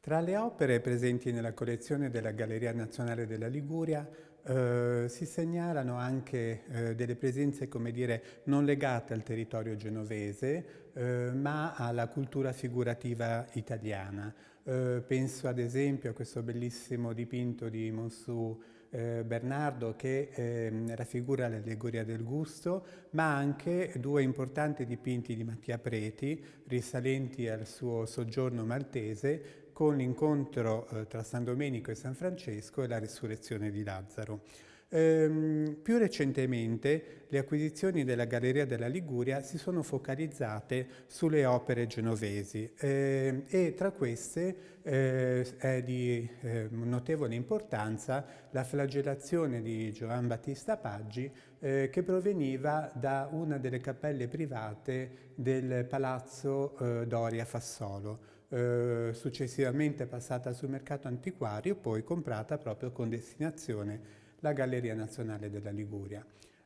Tra le opere presenti nella collezione della Galleria Nazionale della Liguria eh, si segnalano anche eh, delle presenze, come dire, non legate al territorio genovese, eh, ma alla cultura figurativa italiana. Eh, penso ad esempio a questo bellissimo dipinto di Monsù eh, Bernardo che eh, raffigura l'allegoria del gusto, ma anche due importanti dipinti di Mattia Preti, risalenti al suo soggiorno maltese, con l'incontro eh, tra San Domenico e San Francesco e la risurrezione di Lazzaro. Ehm, più recentemente le acquisizioni della Galleria della Liguria si sono focalizzate sulle opere genovesi eh, e tra queste eh, è di eh, notevole importanza la flagellazione di Giovan Battista Paggi eh, che proveniva da una delle cappelle private del Palazzo eh, Doria Fassolo, eh, successivamente passata sul mercato antiquario, poi comprata proprio con destinazione la Galleria Nazionale della Liguria.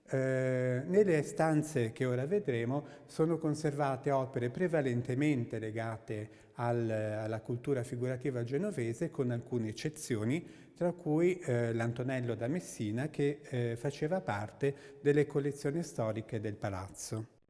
Eh, nelle stanze che ora vedremo sono conservate opere prevalentemente legate al, alla cultura figurativa genovese con alcune eccezioni, tra cui eh, l'Antonello da Messina che eh, faceva parte delle collezioni storiche del palazzo.